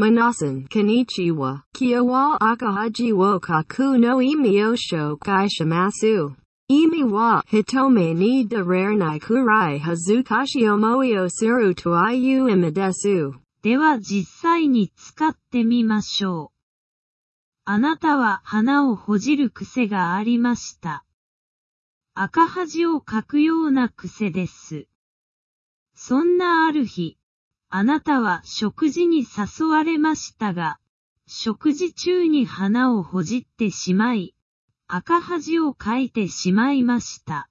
Minasan konnichiwa, kiawa akahaji wo kaku no imi o shokai shimasu. Imi wa hitome ni darernai kurai hazukashi omoi o suru to iu imidesu. では実際に使ってみましょう。あなたは花をほじる癖がありました。赤恥をかくような癖です。そんなある日、あなたは食事に誘われましたが、食事中に花をほじってしまい、赤恥をかいてしまいました。